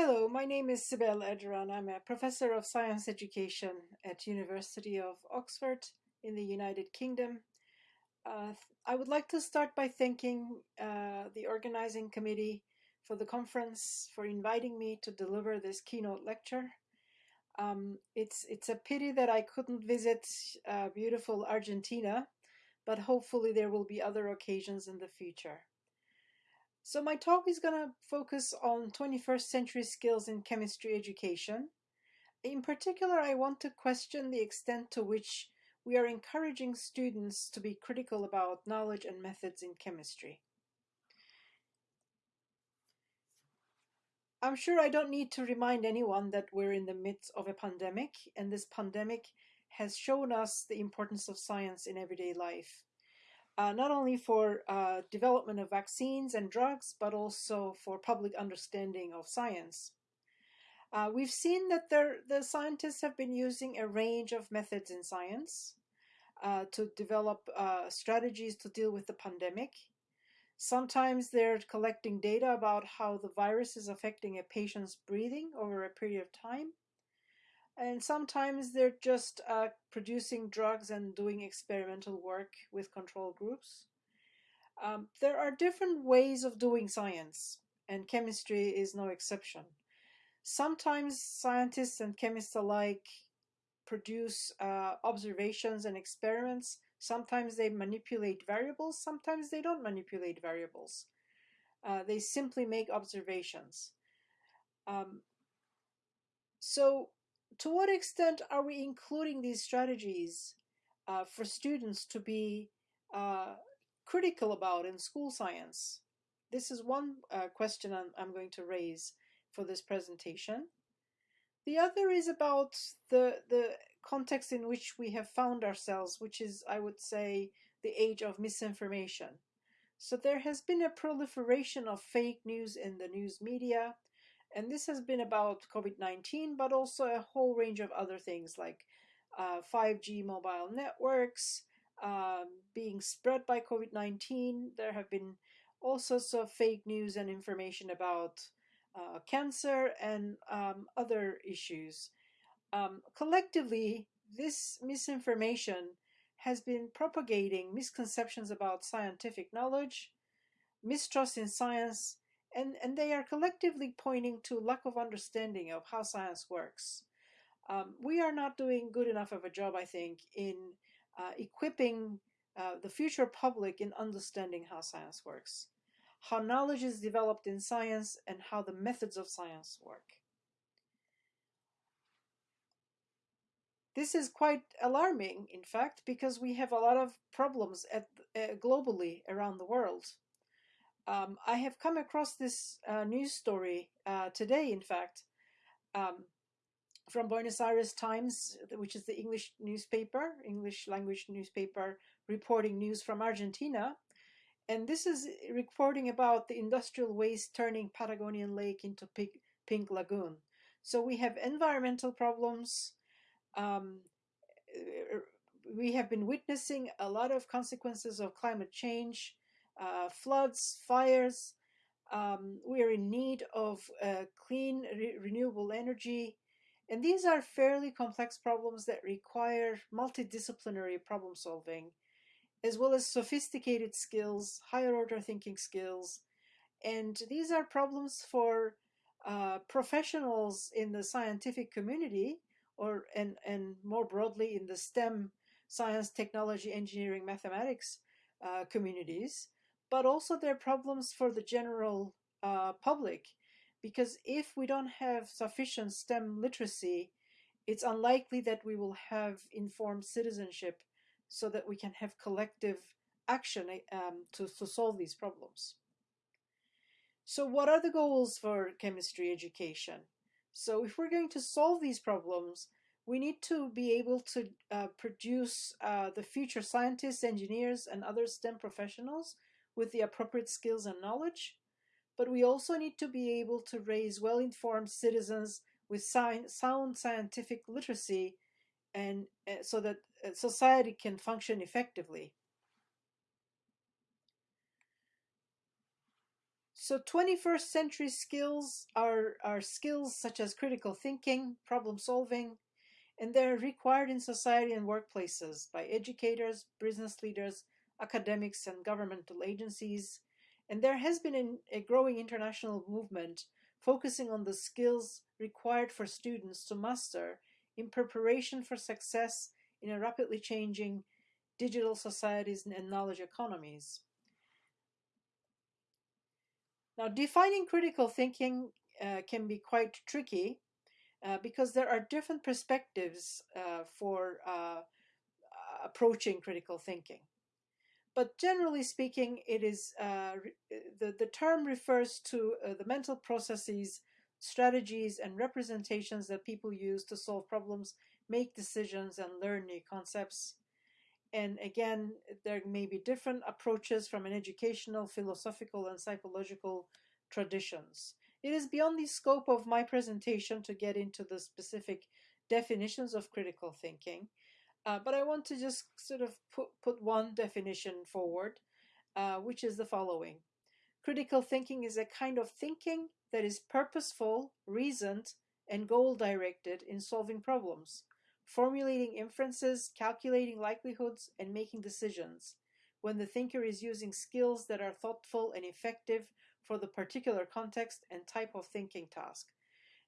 Hello, my name is Sibel Erduran. I'm a professor of science education at University of Oxford in the United Kingdom. Uh, I would like to start by thanking uh, the organizing committee for the conference for inviting me to deliver this keynote lecture. Um, it's, it's a pity that I couldn't visit uh, beautiful Argentina, but hopefully there will be other occasions in the future. So my talk is going to focus on 21st century skills in chemistry education. In particular, I want to question the extent to which we are encouraging students to be critical about knowledge and methods in chemistry. I'm sure I don't need to remind anyone that we're in the midst of a pandemic, and this pandemic has shown us the importance of science in everyday life uh, not only for uh, development of vaccines and drugs, but also for public understanding of science. Uh, we've seen that there, the scientists have been using a range of methods in science uh, to develop uh, strategies to deal with the pandemic. Sometimes they're collecting data about how the virus is affecting a patient's breathing over a period of time. And sometimes they're just uh, producing drugs and doing experimental work with control groups. Um, there are different ways of doing science, and chemistry is no exception. Sometimes scientists and chemists alike produce uh, observations and experiments. Sometimes they manipulate variables, sometimes they don't manipulate variables. Uh, they simply make observations. Um, so to what extent are we including these strategies uh, for students to be uh, critical about in school science? This is one uh, question I'm, I'm, going to raise for this presentation. The other is about the, the context in which we have found ourselves, which is, I would say, the age of misinformation. So there has been a proliferation of fake news in the news media, and this has been about COVID-19, but also a whole range of other things like uh, 5G mobile networks um, being spread by COVID-19. There have been all sorts of fake news and information about uh, cancer and um, other issues. Um, collectively, this misinformation has been propagating misconceptions about scientific knowledge, mistrust in science, and, and they are collectively pointing to lack of understanding of how science works. Um, we are not doing good enough of a job, I think, in uh, equipping uh, the future public in understanding how science works, how knowledge is developed in science, and how the methods of science work. This is quite alarming, in fact, because we have a lot of problems at, uh, globally around the world. Um, I have come across this uh, news story uh, today, in fact, um, from Buenos Aires Times, which is the English newspaper, English language newspaper, reporting news from Argentina. And this is reporting about the industrial waste turning Patagonian Lake into Pink, Pink Lagoon. So we have environmental problems. Um, we have been witnessing a lot of consequences of climate change uh, floods, fires. Um, we are in need of uh, clean, re renewable energy. And these are fairly complex problems that require multidisciplinary problem solving, as well as sophisticated skills, higher order thinking skills. And these are problems for uh, professionals in the scientific community or and, and more broadly in the STEM, science, technology, engineering, mathematics uh, communities but also there are problems for the general uh, public because if we don't have sufficient STEM literacy, it's unlikely that we will have informed citizenship so that we can have collective action um, to, to solve these problems. So what are the goals for chemistry education? So if we're going to solve these problems, we need to be able to uh, produce uh, the future scientists, engineers, and other STEM professionals with the appropriate skills and knowledge, but we also need to be able to raise well-informed citizens with sound scientific literacy and uh, so that uh, society can function effectively. So 21st century skills are, are skills such as critical thinking, problem solving, and they're required in society and workplaces by educators, business leaders, academics, and governmental agencies. And there has been an, a growing international movement focusing on the skills required for students to master in preparation for success in a rapidly changing digital societies and knowledge economies. Now, defining critical thinking uh, can be quite tricky uh, because there are different perspectives uh, for uh, approaching critical thinking. But generally speaking, it is uh, the, the term refers to uh, the mental processes, strategies, and representations that people use to solve problems, make decisions, and learn new concepts. And again, there may be different approaches from an educational, philosophical, and psychological traditions. It is beyond the scope of my presentation to get into the specific definitions of critical thinking, uh, but I want to just sort of put, put one definition forward, uh, which is the following. Critical thinking is a kind of thinking that is purposeful, reasoned, and goal-directed in solving problems formulating inferences, calculating likelihoods, and making decisions when the thinker is using skills that are thoughtful and effective for the particular context and type of thinking task.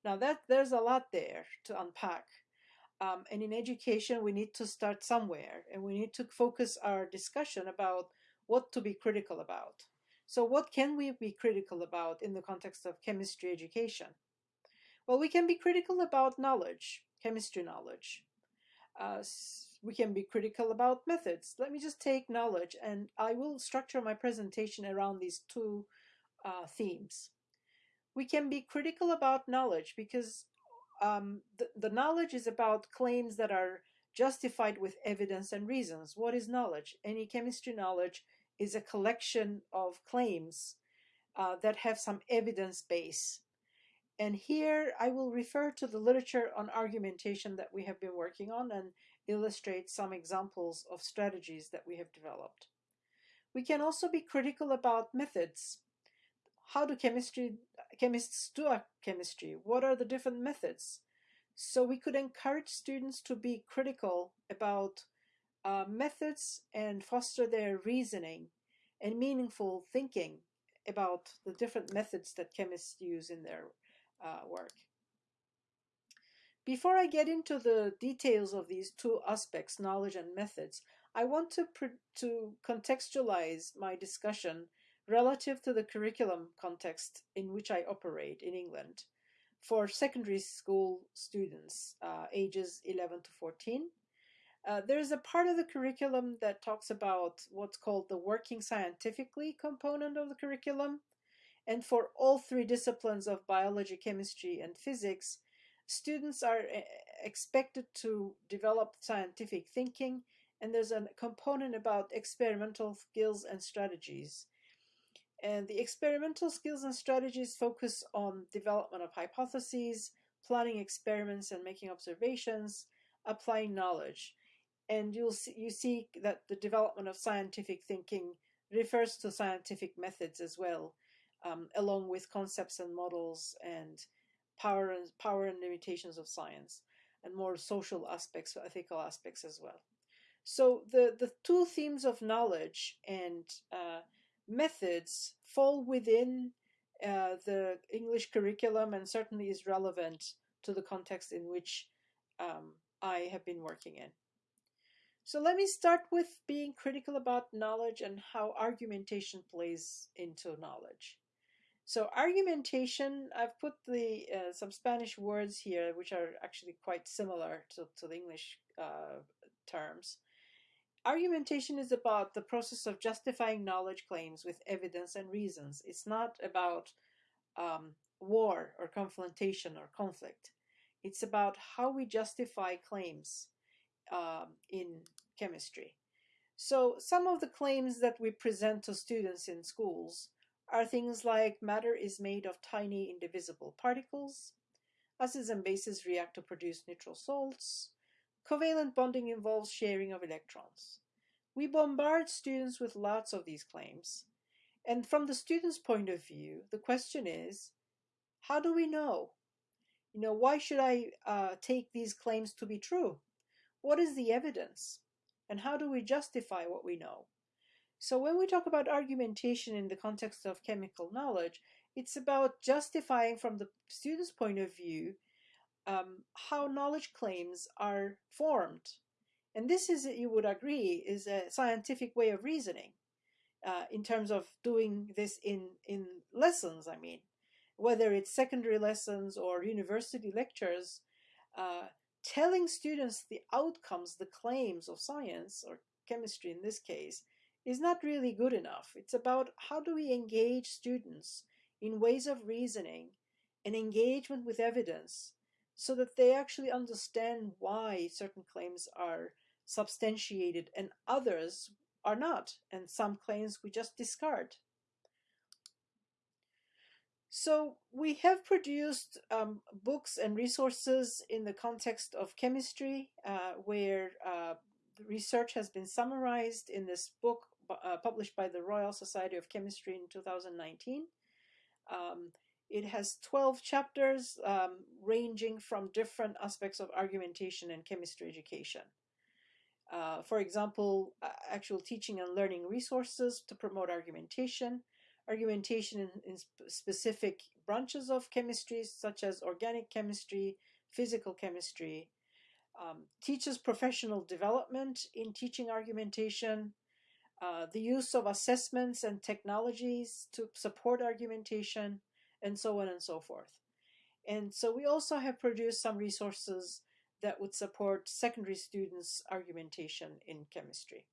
Now that there's a lot there to unpack. Um, and in education, we need to start somewhere and we need to focus our discussion about what to be critical about. So what can we be critical about in the context of chemistry education? Well, we can be critical about knowledge, chemistry knowledge. Uh, we can be critical about methods. Let me just take knowledge and I will structure my presentation around these two uh, themes. We can be critical about knowledge because um, the, the knowledge is about claims that are justified with evidence and reasons. What is knowledge? Any chemistry knowledge is a collection of claims uh, that have some evidence base. And here I will refer to the literature on argumentation that we have been working on and illustrate some examples of strategies that we have developed. We can also be critical about methods. How do chemistry, chemists do chemistry? What are the different methods? So we could encourage students to be critical about uh, methods and foster their reasoning and meaningful thinking about the different methods that chemists use in their uh, work. Before I get into the details of these two aspects, knowledge and methods, I want to, to contextualize my discussion relative to the curriculum context in which I operate in England for secondary school students uh, ages 11 to 14. Uh, there's a part of the curriculum that talks about what's called the working scientifically component of the curriculum, and for all three disciplines of biology, chemistry, and physics, students are eh, expected to develop scientific thinking, and there's a component about experimental skills and strategies. And the experimental skills and strategies focus on development of hypotheses, planning experiments and making observations, applying knowledge. And you'll see, you see that the development of scientific thinking refers to scientific methods as well um, along with concepts and models and power and power and limitations of science and more social aspects, ethical aspects as well. So the, the two themes of knowledge and uh, methods fall within uh, the English curriculum and certainly is relevant to the context in which um, I have been working in. So let me start with being critical about knowledge and how argumentation plays into knowledge. So argumentation, I've put the uh, some Spanish words here, which are actually quite similar to, to the English uh, terms. Argumentation is about the process of justifying knowledge claims with evidence and reasons. It's not about um, war or confrontation or conflict. It's about how we justify claims um, in chemistry. So some of the claims that we present to students in schools are things like matter is made of tiny indivisible particles, acids and bases react to produce neutral salts, covalent bonding involves sharing of electrons. We bombard students with lots of these claims, And from the student's point of view, the question is, how do we know? You know, why should I uh, take these claims to be true? What is the evidence? And how do we justify what we know? So when we talk about argumentation in the context of chemical knowledge, it's about justifying from the student's point of view um, how knowledge claims are formed. And this is, you would agree, is a scientific way of reasoning uh, in terms of doing this in, in lessons, I mean, whether it's secondary lessons or university lectures, uh, telling students the outcomes, the claims of science or chemistry in this case, is not really good enough. It's about how do we engage students in ways of reasoning and engagement with evidence so that they actually understand why certain claims are substantiated and others are not, and some claims we just discard. So we have produced um, books and resources in the context of chemistry uh, where uh, research has been summarized in this book uh, published by the Royal Society of Chemistry in 2019. Um, it has 12 chapters um, ranging from different aspects of argumentation and chemistry education. Uh, for example, actual teaching and learning resources to promote argumentation, argumentation in, in sp specific branches of chemistry, such as organic chemistry, physical chemistry, um, teaches professional development in teaching argumentation, uh, the use of assessments and technologies to support argumentation, and so on and so forth. And so we also have produced some resources that would support secondary students' argumentation in chemistry.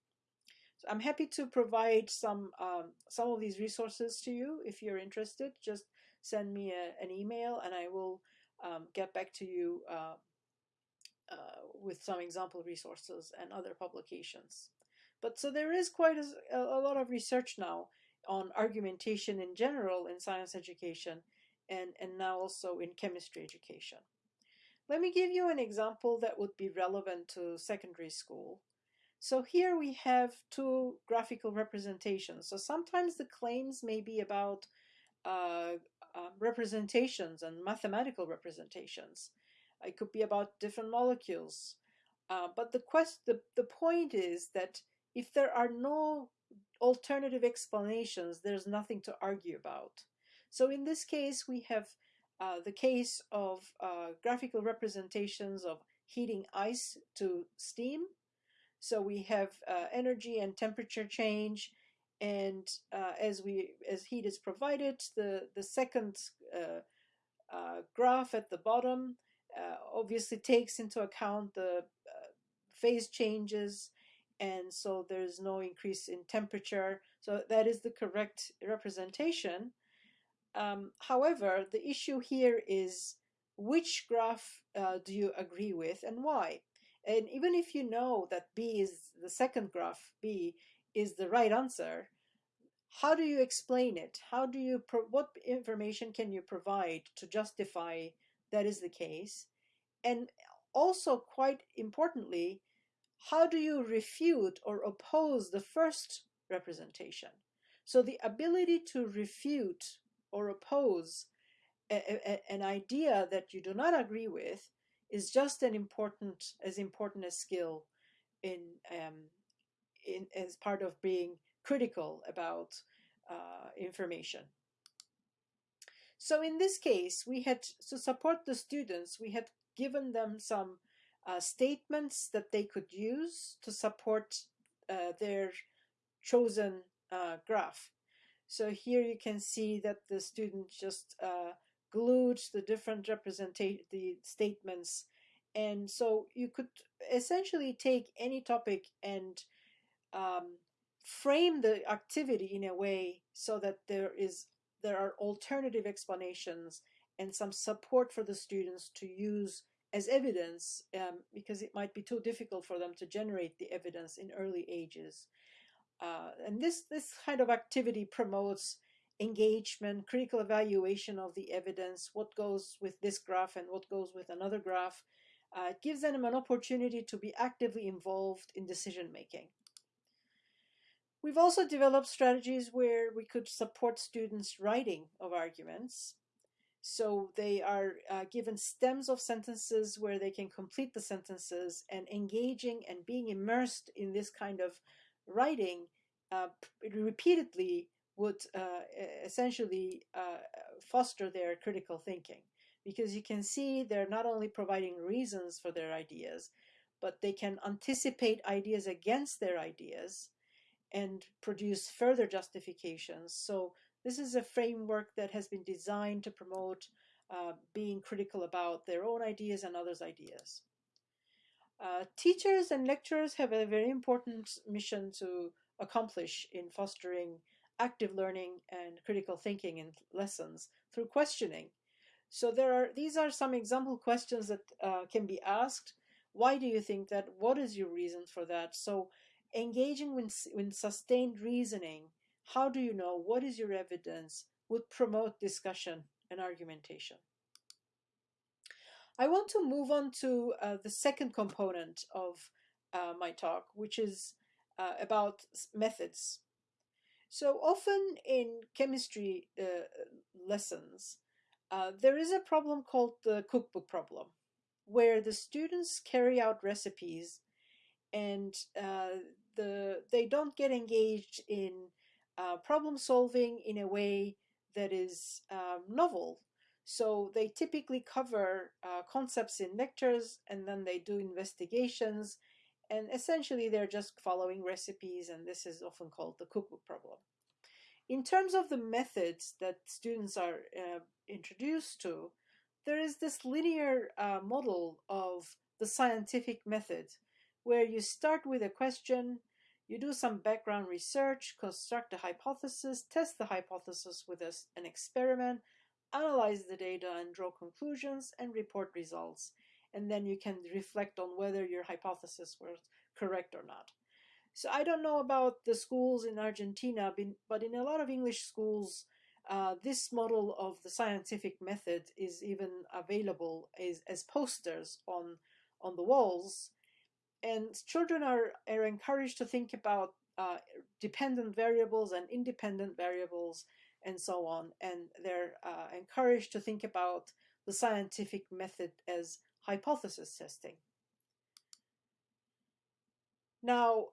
So I'm happy to provide some um, some of these resources to you if you're interested. Just send me a, an email and I will um, get back to you uh, uh, with some example resources and other publications. But so there is quite a, a lot of research now on argumentation in general in science education and, and now also in chemistry education. Let me give you an example that would be relevant to secondary school. So here we have two graphical representations. So sometimes the claims may be about uh, uh, representations and mathematical representations. It could be about different molecules. Uh, but the, quest the, the point is that if there are no alternative explanations, there's nothing to argue about. So in this case, we have uh, the case of uh, graphical representations of heating ice to steam. So we have uh, energy and temperature change, and uh, as we as heat is provided, the the second uh, uh, graph at the bottom obviously takes into account the phase changes and so there's no increase in temperature. So that is the correct representation. Um, however, the issue here is which graph uh, do you agree with and why? And even if you know that B is the second graph, B is the right answer, how do you explain it? How do you, what information can you provide to justify that is the case? And also quite importantly, how do you refute or oppose the first representation? So the ability to refute or oppose a, a, an idea that you do not agree with is just an important as important a skill in um, in as part of being critical about uh, information. So in this case, we had to support the students. We had given them some uh, statements that they could use to support uh, their chosen uh, graph. So here you can see that the student just uh, glued the different representation, the statements. And so you could essentially take any topic and um, frame the activity in a way so that there is there are alternative explanations and some support for the students to use as evidence um, because it might be too difficult for them to generate the evidence in early ages. Uh, and this, this kind of activity promotes engagement, critical evaluation of the evidence, what goes with this graph and what goes with another graph. Uh, it gives them an opportunity to be actively involved in decision making. We've also developed strategies where we could support students' writing of arguments. So they are uh, given stems of sentences where they can complete the sentences and engaging and being immersed in this kind of writing uh, repeatedly would uh, essentially uh, foster their critical thinking because you can see they're not only providing reasons for their ideas, but they can anticipate ideas against their ideas and produce further justifications. So this is a framework that has been designed to promote uh, being critical about their own ideas and others' ideas. Uh, teachers and lecturers have a very important mission to accomplish in fostering active learning and critical thinking in lessons through questioning. So there are these are some example questions that uh, can be asked. Why do you think that? What is your reason for that? So engaging with, with sustained reasoning, how do you know? What is your evidence? Would promote discussion and argumentation. I want to move on to uh, the second component of uh, my talk, which is uh, about methods. So often in chemistry uh, lessons, uh, there is a problem called the cookbook problem, where the students carry out recipes and uh, the they don't get engaged in uh, problem solving in a way that is um, novel. So they typically cover uh, concepts in lectures and then they do investigations and essentially they're just following recipes and this is often called the cookbook problem. In terms of the methods that students are uh, introduced to, there is this linear uh, model of the scientific method where you start with a question, you do some background research, construct a hypothesis, test the hypothesis with an experiment, analyze the data and draw conclusions and report results. And then you can reflect on whether your hypothesis was correct or not. So I don't know about the schools in Argentina, but in a lot of English schools, uh, this model of the scientific method is even available as, as posters on, on the walls and children are, are encouraged to think about uh, dependent variables and independent variables and so on. And they're uh, encouraged to think about the scientific method as hypothesis testing. Now,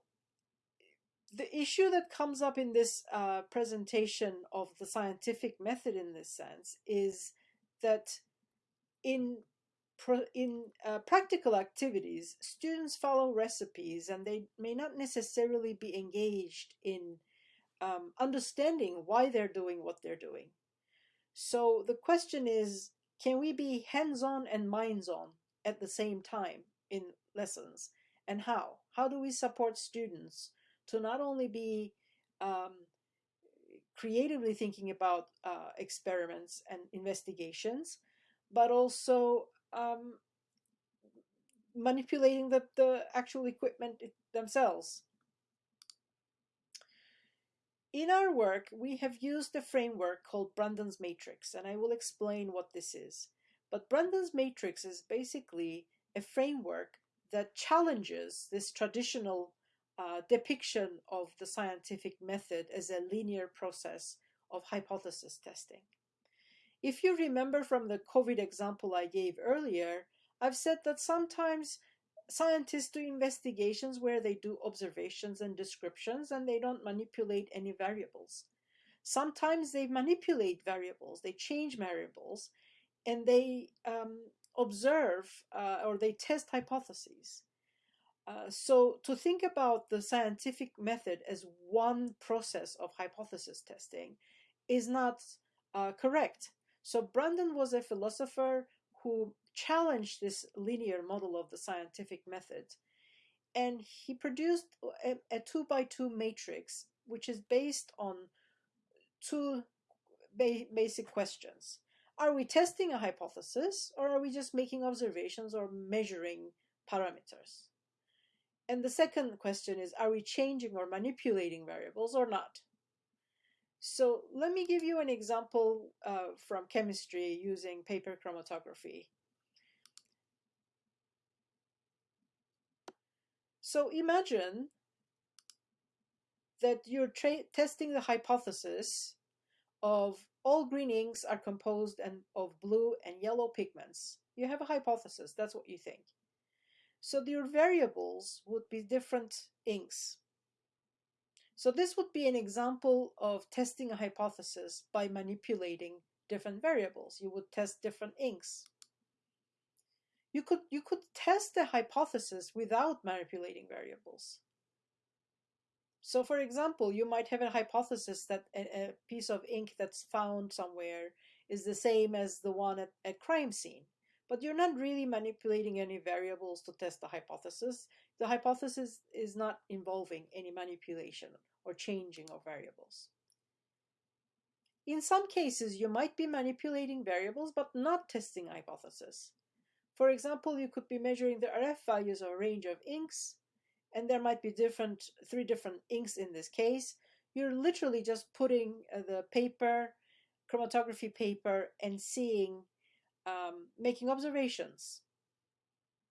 the issue that comes up in this uh, presentation of the scientific method in this sense is that in in uh, practical activities, students follow recipes and they may not necessarily be engaged in um, understanding why they're doing what they're doing. So the question is, can we be hands-on and minds-on at the same time in lessons? And how? How do we support students to not only be um, creatively thinking about uh, experiments and investigations, but also um, manipulating the, the actual equipment themselves. In our work, we have used a framework called Brandon's Matrix, and I will explain what this is. But Brandon's Matrix is basically a framework that challenges this traditional uh, depiction of the scientific method as a linear process of hypothesis testing. If you remember from the COVID example I gave earlier, I've said that sometimes scientists do investigations where they do observations and descriptions and they don't manipulate any variables. Sometimes they manipulate variables, they change variables, and they um, observe uh, or they test hypotheses. Uh, so to think about the scientific method as one process of hypothesis testing is not uh, correct. So Brandon was a philosopher who challenged this linear model of the scientific method. And he produced a, a two by two matrix, which is based on two ba basic questions. Are we testing a hypothesis or are we just making observations or measuring parameters? And the second question is, are we changing or manipulating variables or not? So let me give you an example uh, from chemistry using paper chromatography. So imagine that you're testing the hypothesis of all green inks are composed and of blue and yellow pigments. You have a hypothesis, that's what you think. So your variables would be different inks. So this would be an example of testing a hypothesis by manipulating different variables. You would test different inks. You could, you could test the hypothesis without manipulating variables. So for example, you might have a hypothesis that a, a, piece of ink that's found somewhere is the same as the one at a crime scene. But you're not really manipulating any variables to test the hypothesis. The hypothesis is not involving any manipulation or changing of variables. In some cases, you might be manipulating variables but not testing hypothesis. For example, you could be measuring the RF values of a range of inks and there might be different three different inks in this case you're literally just putting uh, the paper chromatography paper and seeing um, making observations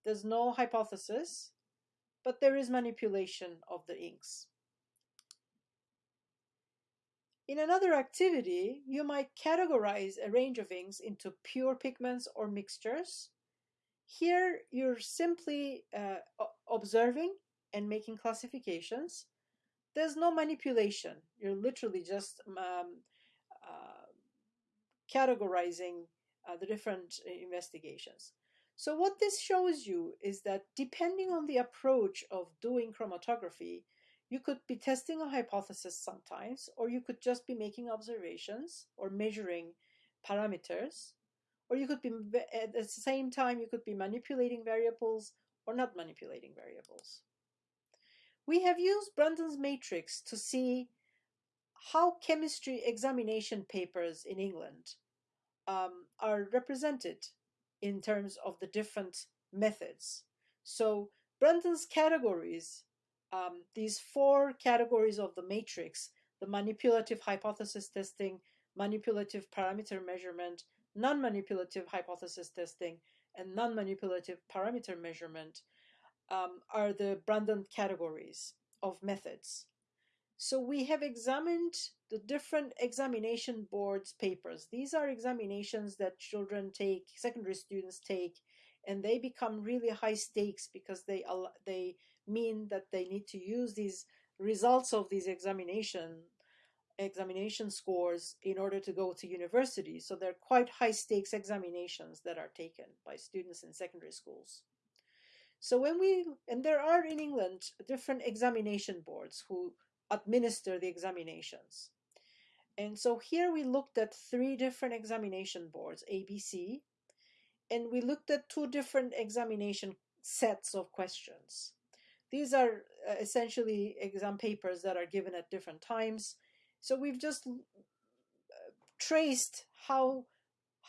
there's no hypothesis but there is manipulation of the inks in another activity, you might categorize a range of inks into pure pigments or mixtures. Here, you're simply uh, observing and making classifications. There's no manipulation. You're literally just um, uh, categorizing uh, the different uh, investigations. So what this shows you is that depending on the approach of doing chromatography, you could be testing a hypothesis sometimes, or you could just be making observations or measuring parameters, or you could be at the same time you could be manipulating variables or not manipulating variables. We have used Brandon's matrix to see how chemistry examination papers in England um, are represented in terms of the different methods. So Brandon's categories, um, these four categories of the matrix, the manipulative hypothesis testing, manipulative parameter measurement, non-manipulative hypothesis testing, and non-manipulative parameter measurement, um, are the Brandon categories of methods. So we have examined the different examination boards papers. These are examinations that children take, secondary students take, and they become really high stakes because they they mean that they need to use these results of these examination examination scores in order to go to university. So they're quite high stakes examinations that are taken by students in secondary schools. So when we, and there are in England different examination boards who administer the examinations. And so here we looked at three different examination boards, ABC, and we looked at two different examination sets of questions. These are uh, essentially exam papers that are given at different times. So we've just uh, traced how,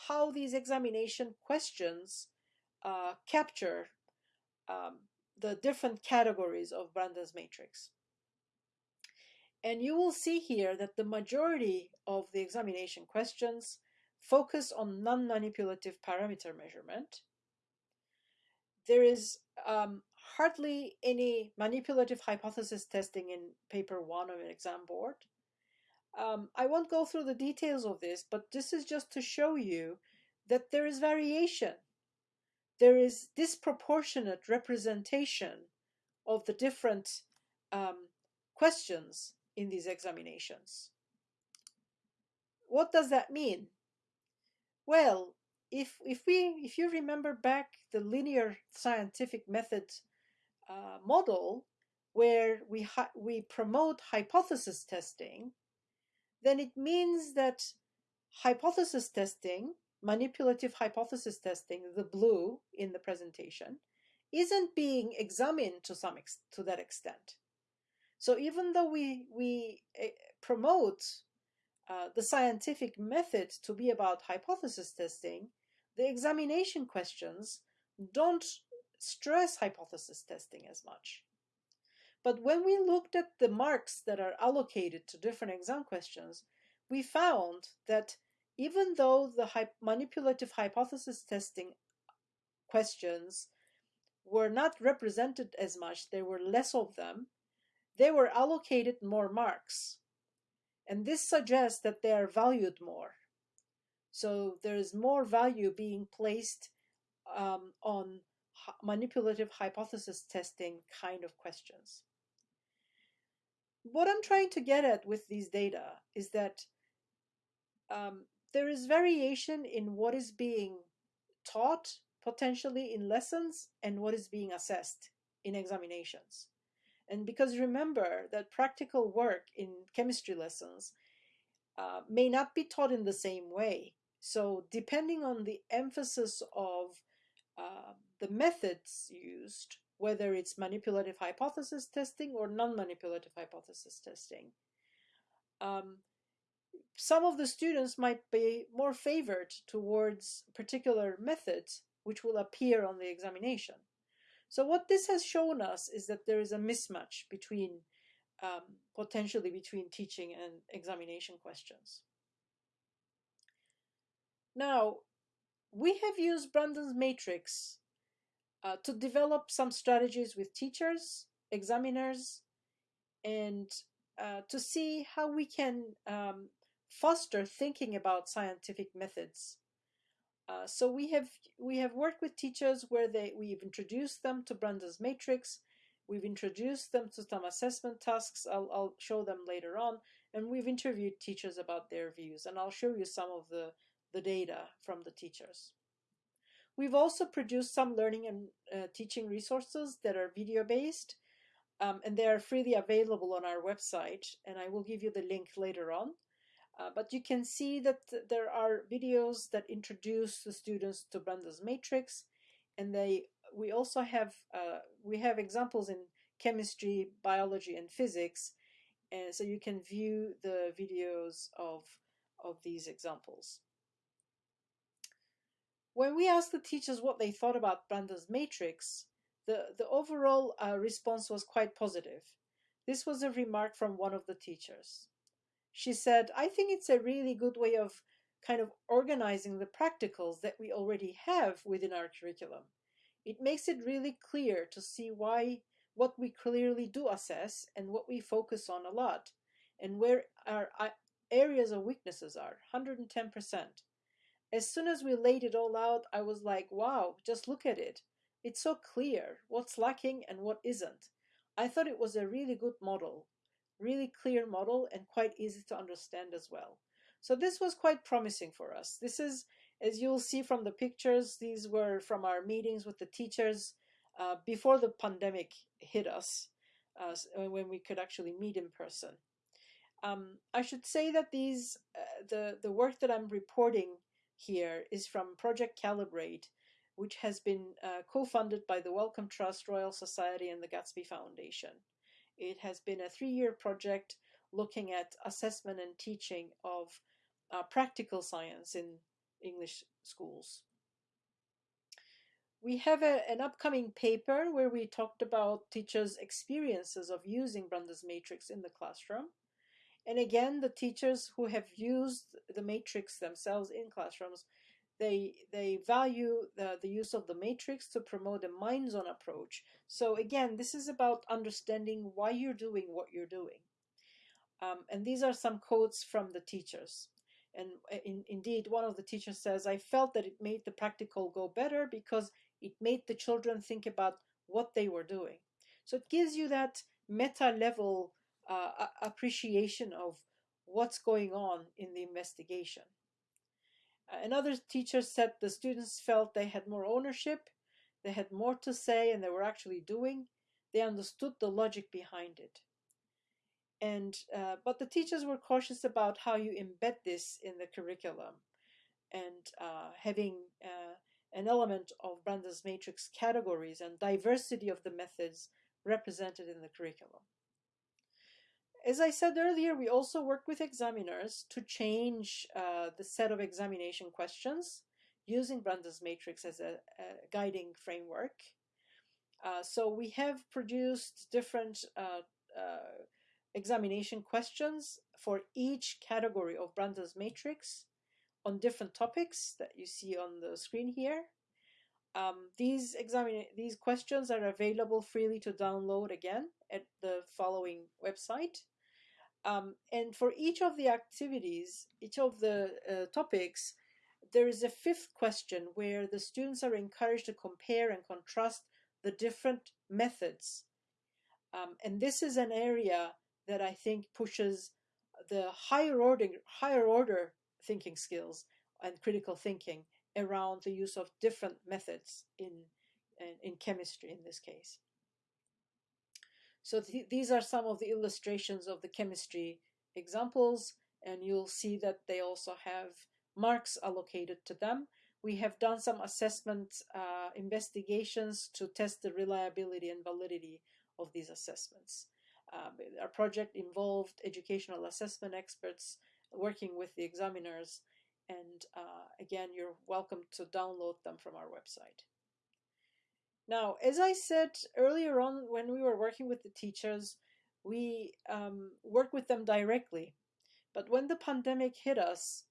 how these examination questions uh, capture um, the different categories of Brandon's matrix. And you will see here that the majority of the examination questions focus on non-manipulative parameter measurement. There is um, hardly any manipulative hypothesis testing in paper one of an exam board. Um, I won't go through the details of this, but this is just to show you that there is variation there is disproportionate representation of the different um, questions in these examinations. What does that mean? Well, if, if, we, if you remember back the linear scientific method uh, model, where we, we promote hypothesis testing, then it means that hypothesis testing manipulative hypothesis testing, the blue in the presentation, isn't being examined to some to that extent. So even though we we uh, promote uh, the scientific method to be about hypothesis testing, the examination questions don't stress hypothesis testing as much. But when we looked at the marks that are allocated to different exam questions, we found that even though the manipulative hypothesis testing questions were not represented as much, there were less of them, they were allocated more marks. And this suggests that they are valued more. So there is more value being placed um, on manipulative hypothesis testing kind of questions. What I'm trying to get at with these data is that um, there is variation in what is being taught potentially in lessons and what is being assessed in examinations. And because remember that practical work in chemistry lessons uh, may not be taught in the same way. So depending on the emphasis of uh, the methods used, whether it's manipulative hypothesis testing or non-manipulative hypothesis testing, um, some of the students might be more favored towards particular methods which will appear on the examination. So what this has shown us is that there is a mismatch between um, potentially between teaching and examination questions. Now, we have used Brandon's matrix uh, to develop some strategies with teachers, examiners, and uh, to see how we can um, foster thinking about scientific methods uh, so we have we have worked with teachers where they we've introduced them to Brandon's matrix, we've introduced them to some assessment tasks. I'll I'll show them later on, and we've interviewed teachers about their views, and I'll show you some of the the data from the teachers. We've also produced some learning and uh, teaching resources that are video based, um, and they are freely available on our website, and I will give you the link later on. Uh, but you can see that there are videos that introduce the students to Brandon's matrix, and they we also have uh, we have examples in chemistry, biology, and physics, and so you can view the videos of of these examples. When we asked the teachers what they thought about Brandon's matrix, the, the overall uh, response was quite positive. This was a remark from one of the teachers she said, I think it's a really good way of kind of organizing the practicals that we already have within our curriculum. It makes it really clear to see why what we clearly do assess and what we focus on a lot and where our areas of weaknesses are 110%. As soon as we laid it all out, I was like, wow, just look at it. It's so clear what's lacking and what isn't. I thought it was a really good model really clear model and quite easy to understand as well. So this was quite promising for us. This is, as you'll see from the pictures, these were from our meetings with the teachers uh, before the pandemic hit us, uh, when we could actually meet in person. Um, I should say that these, uh, the, the work that I'm reporting here is from Project Calibrate, which has been uh, co-funded by the Wellcome Trust, Royal Society, and the Gatsby Foundation. It has been a three-year project looking at assessment and teaching of uh, practical science in English schools. We have a, an upcoming paper where we talked about teachers' experiences of using Brandon's matrix in the classroom. And again, the teachers who have used the matrix themselves in classrooms they they value the, the use of the matrix to promote a minds-on approach. So again, this is about understanding why you're doing what you're doing. Um, and these are some quotes from the teachers. And uh, in, indeed, one of the teachers says, I felt that it made the practical go better because it made the children think about what they were doing. So it gives you that meta level uh, appreciation of what's going on in the investigation. Another teacher said the students felt they had more ownership, they had more to say, and they were actually doing. They understood the logic behind it. And uh, but the teachers were cautious about how you embed this in the curriculum, and uh, having uh, an element of Brandon's matrix categories and diversity of the methods represented in the curriculum. As I said earlier, we also work with examiners to change uh, the set of examination questions using Brandon's matrix as a, a guiding framework. Uh, so we have produced different uh, uh examination questions for each category of Brandon's matrix on different topics that you see on the screen here. Um, these examine these questions are available freely to download again at the following website. Um, and for each of the activities, each of the uh, topics, there is a fifth question where the students are encouraged to compare and contrast the different methods. Um, and this is an area that I think pushes the higher order, higher order thinking skills and critical thinking around the use of different methods in, in, in chemistry in this case. So th these are some of the illustrations of the chemistry examples, and you'll see that they also have marks allocated to them. We have done some assessment uh, investigations to test the reliability and validity of these assessments. Uh, our project involved educational assessment experts working with the examiners and uh, again you're welcome to download them from our website. Now as I said earlier on when we were working with the teachers we um, work with them directly but when the pandemic hit us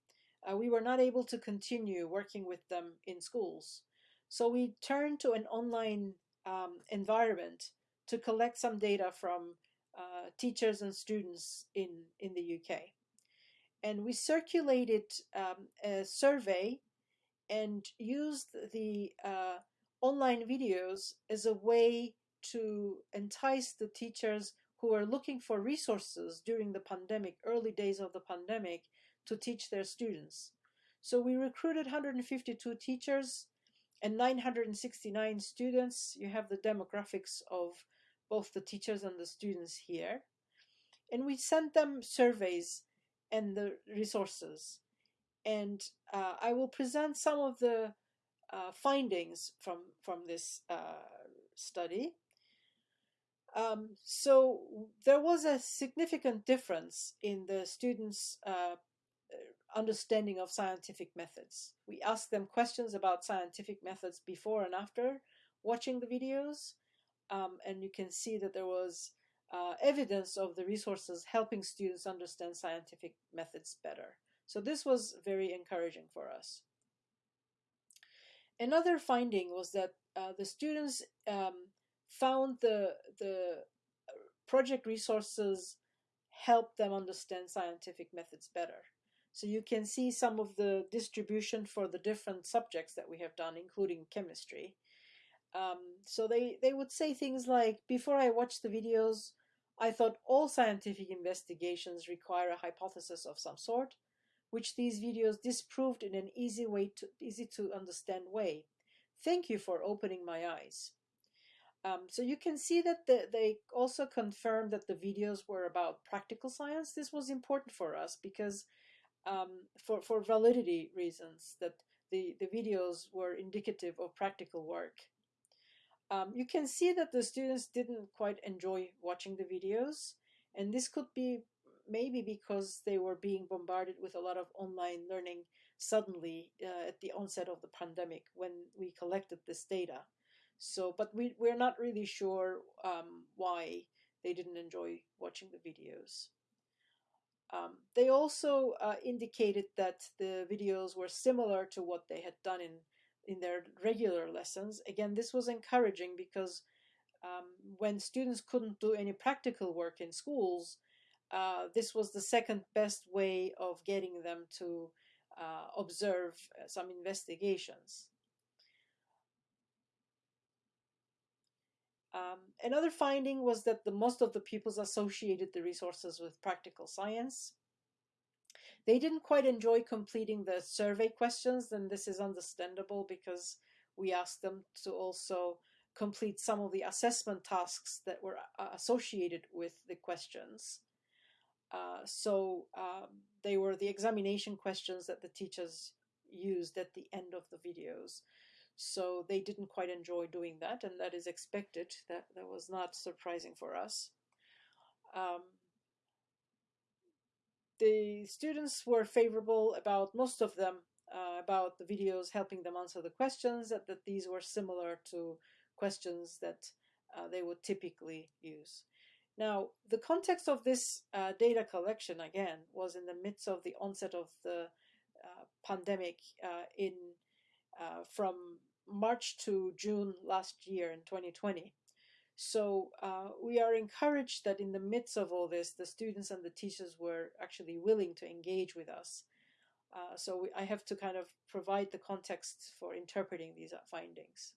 uh, we were not able to continue working with them in schools so we turned to an online um, environment to collect some data from uh, teachers and students in, in the UK. And we circulated um, a survey and used the uh, online videos as a way to entice the teachers who are looking for resources during the pandemic, early days of the pandemic, to teach their students. So we recruited 152 teachers and 969 students. You have the demographics of both the teachers and the students here. And we sent them surveys and the resources. And uh, I will present some of the uh, findings from, from this uh, study. Um, so there was a significant difference in the students' uh, understanding of scientific methods. We asked them questions about scientific methods before and after watching the videos, um, and you can see that there was uh, evidence of the resources helping students understand scientific methods better. So this was very encouraging for us. Another finding was that uh, the students um, found the, the project resources help them understand scientific methods better. So you can see some of the distribution for the different subjects that we have done, including chemistry. Um, so they, they would say things like, before I watched the videos, I thought all scientific investigations require a hypothesis of some sort, which these videos disproved in an easy way to easy to understand way. Thank you for opening my eyes. Um, so you can see that the, they also confirmed that the videos were about practical science. This was important for us because um, for, for validity reasons that the, the videos were indicative of practical work. Um, you can see that the students didn't quite enjoy watching the videos, and this could be maybe because they were being bombarded with a lot of online learning suddenly uh, at the onset of the pandemic when we collected this data. So, but we, we're not really sure um, why they didn't enjoy watching the videos. Um, they also uh, indicated that the videos were similar to what they had done in in their regular lessons. Again, this was encouraging because um, when students couldn't do any practical work in schools, uh, this was the second best way of getting them to uh, observe uh, some investigations. Um, another finding was that the most of the pupils associated the resources with practical science. They didn't quite enjoy completing the survey questions, and this is understandable because we asked them to also complete some of the assessment tasks that were uh, associated with the questions. Uh, so um, they were the examination questions that the teachers used at the end of the videos. So they didn't quite enjoy doing that, and that is expected. That, that was not surprising for us. Um, the students were favorable about most of them uh, about the videos helping them answer the questions that, that these were similar to questions that uh, they would typically use. Now, the context of this uh, data collection, again, was in the midst of the onset of the uh, pandemic uh, in uh, from March to June last year in 2020. So uh, we are encouraged that in the midst of all this, the students and the teachers were actually willing to engage with us. Uh, so we, I have to kind of provide the context for interpreting these findings.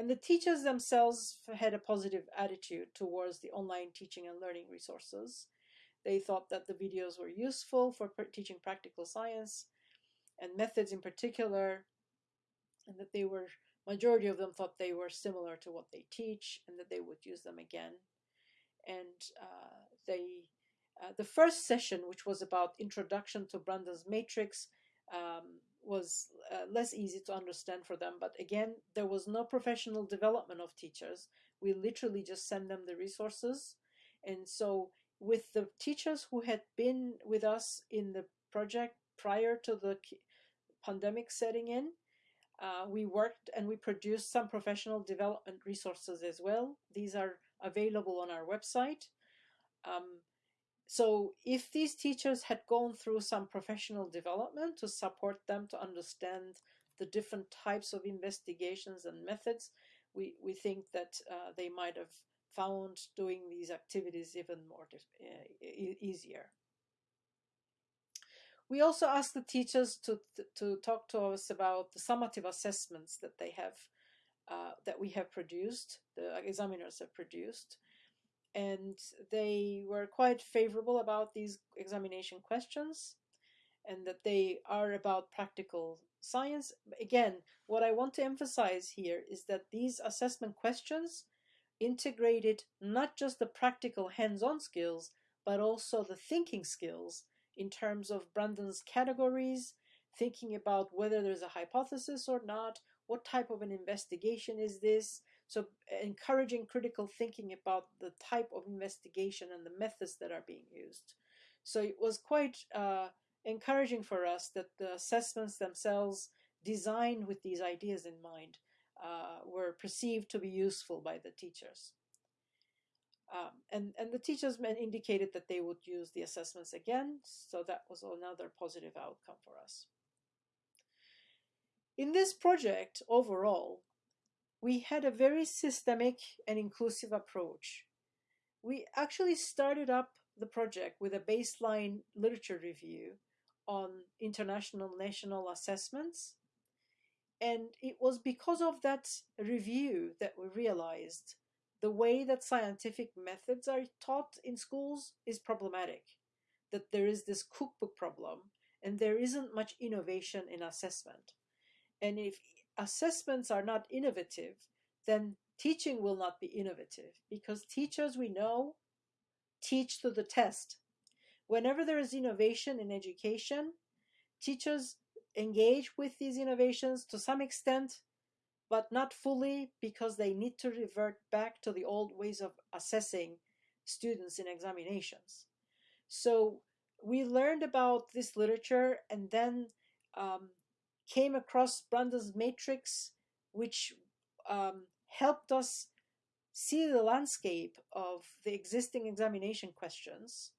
And the teachers themselves had a positive attitude towards the online teaching and learning resources. They thought that the videos were useful for teaching practical science and methods in particular, and that they were, majority of them thought they were similar to what they teach and that they would use them again. And uh, they, uh, the first session, which was about introduction to Brandon's matrix, um, was uh, less easy to understand for them. But again, there was no professional development of teachers. We literally just send them the resources. And so with the teachers who had been with us in the project prior to the pandemic setting in, uh, we worked and we produced some professional development resources as well. These are available on our website. Um, so if these teachers had gone through some professional development to support them to understand the different types of investigations and methods, we, we think that uh, they might have found doing these activities even more uh, easier. We also asked the teachers to, to talk to us about the summative assessments that they have, uh, that we have produced, the examiners have produced, and they were quite favorable about these examination questions and that they are about practical science. Again, what I want to emphasize here is that these assessment questions integrated not just the practical hands-on skills, but also the thinking skills in terms of Brandon's categories, thinking about whether there's a hypothesis or not, what type of an investigation is this, so encouraging critical thinking about the type of investigation and the methods that are being used. So it was quite uh, encouraging for us that the assessments themselves designed with these ideas in mind uh, were perceived to be useful by the teachers. Um, and, and the teachers indicated that they would use the assessments again, so that was another positive outcome for us. In this project, overall, we had a very systemic and inclusive approach. We actually started up the project with a baseline literature review on international national assessments. And it was because of that review that we realized the way that scientific methods are taught in schools is problematic, that there is this cookbook problem and there isn't much innovation in assessment. And if assessments are not innovative, then teaching will not be innovative because teachers we know teach to the test. Whenever there is innovation in education, teachers engage with these innovations to some extent, but not fully because they need to revert back to the old ways of assessing students in examinations. So we learned about this literature and then um, came across Brandon's matrix, which um, helped us see the landscape of the existing examination questions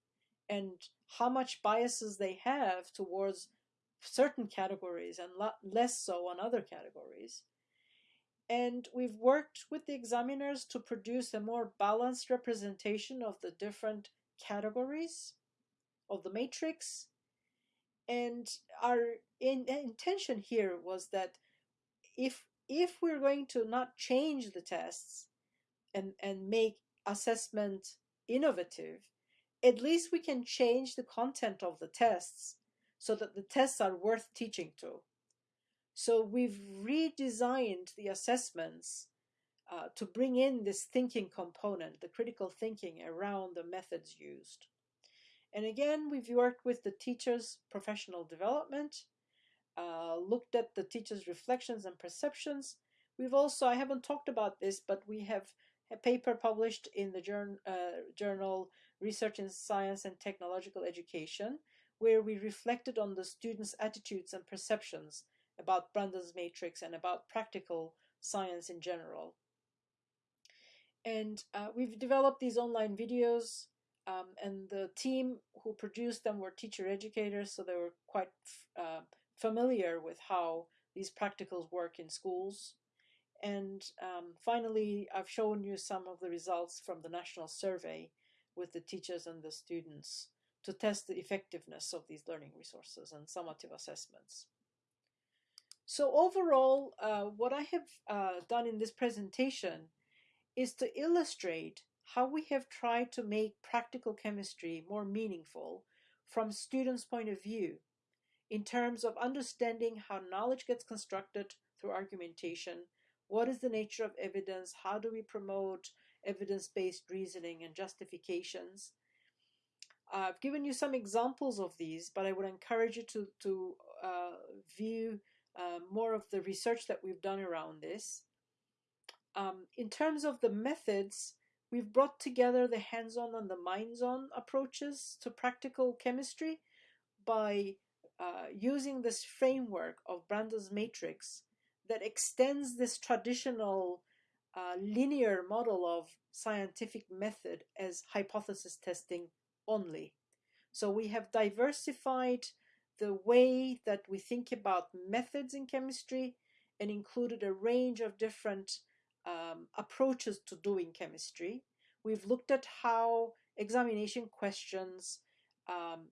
and how much biases they have towards certain categories and less so on other categories. And we've worked with the examiners to produce a more balanced representation of the different categories of the matrix and our in, intention here was that if if we're going to not change the tests and and make assessment innovative at least we can change the content of the tests so that the tests are worth teaching to. So we've redesigned the assessments uh, to bring in this thinking component the critical thinking around the methods used and again, we've worked with the teacher's professional development, uh, looked at the teacher's reflections and perceptions. We've also, I haven't talked about this, but we have a paper published in the journal, uh, journal Research in Science and Technological Education, where we reflected on the students' attitudes and perceptions about Brandon's matrix and about practical science in general. And uh, we've developed these online videos um, and the team who produced them were teacher educators, so they were quite uh, familiar with how these practicals work in schools. And um, finally, I've shown you some of the results from the national survey with the teachers and the students to test the effectiveness of these learning resources and summative assessments. So overall, uh, what I have uh, done in this presentation is to illustrate how we have tried to make practical chemistry more meaningful from students' point of view in terms of understanding how knowledge gets constructed through argumentation, what is the nature of evidence, how do we promote evidence-based reasoning and justifications. I've given you some examples of these, but I would encourage you to, to uh, view uh, more of the research that we've done around this. Um, in terms of the methods, we've brought together the hands-on and the minds-on approaches to practical chemistry by uh, using this framework of Brandon's matrix that extends this traditional uh, linear model of scientific method as hypothesis testing only. So we have diversified the way that we think about methods in chemistry and included a range of different um, approaches to doing chemistry. We've looked at how examination questions um,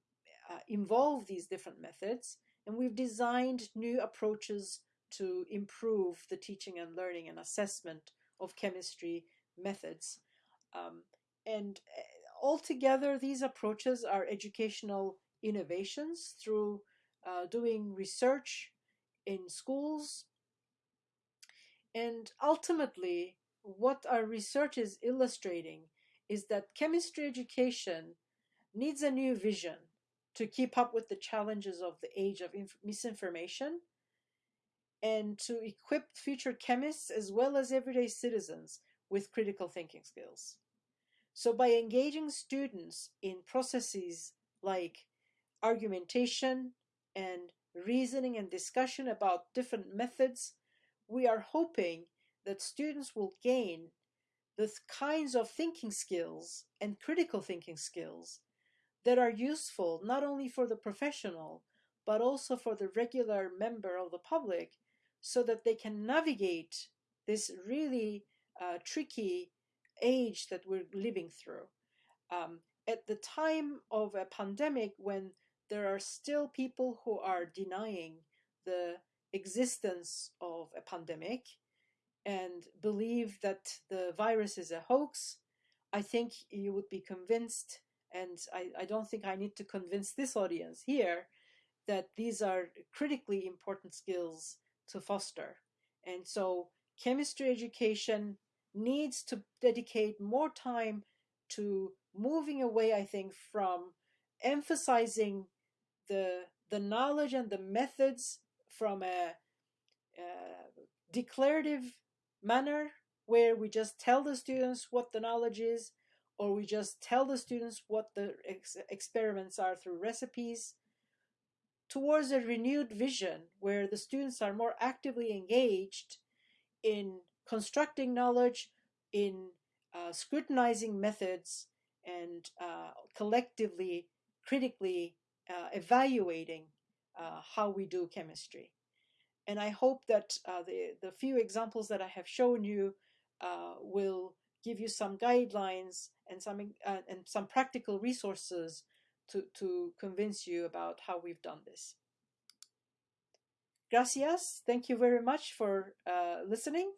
uh, involve these different methods, and we've designed new approaches to improve the teaching and learning and assessment of chemistry methods. Um, and uh, altogether, these approaches are educational innovations through uh, doing research in schools, and ultimately, what our research is illustrating is that chemistry education needs a new vision to keep up with the challenges of the age of misinformation and to equip future chemists as well as everyday citizens with critical thinking skills. So by engaging students in processes like argumentation and reasoning and discussion about different methods we are hoping that students will gain the kinds of thinking skills and critical thinking skills that are useful not only for the professional, but also for the regular member of the public so that they can navigate this really uh, tricky age that we're living through. Um, at the time of a pandemic when there are still people who are denying the existence of a pandemic and believe that the virus is a hoax, I think you would be convinced, and I, I don't think I need to convince this audience here, that these are critically important skills to foster. And so chemistry education needs to dedicate more time to moving away, I think, from emphasizing the, the knowledge and the methods from a, declarative manner where we just tell the students what the knowledge is or we just tell the students what the ex experiments are through recipes towards a renewed vision where the students are more actively engaged in constructing knowledge, in uh, scrutinizing methods, and uh, collectively, critically uh, evaluating uh, how we do chemistry. And I hope that uh, the, the few examples that I have shown you uh, will give you some guidelines and some, uh, and some practical resources to, to convince you about how we've done this. Gracias. Thank you very much for uh, listening.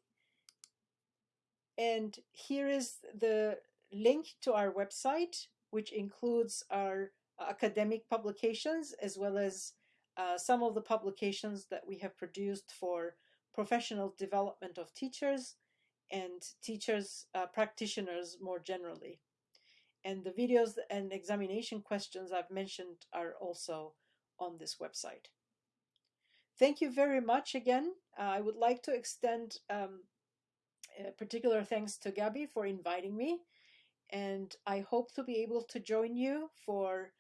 And here is the link to our website, which includes our academic publications as well as uh, some of the publications that we have produced for professional development of teachers and teachers, uh, practitioners more generally. And the videos and examination questions I've mentioned are also on this website. Thank you very much again. Uh, I would like to extend um, particular thanks to Gabby for inviting me. And I hope to be able to join you for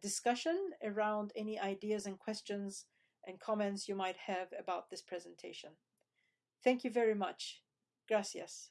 discussion around any ideas and questions and comments you might have about this presentation. Thank you very much. Gracias.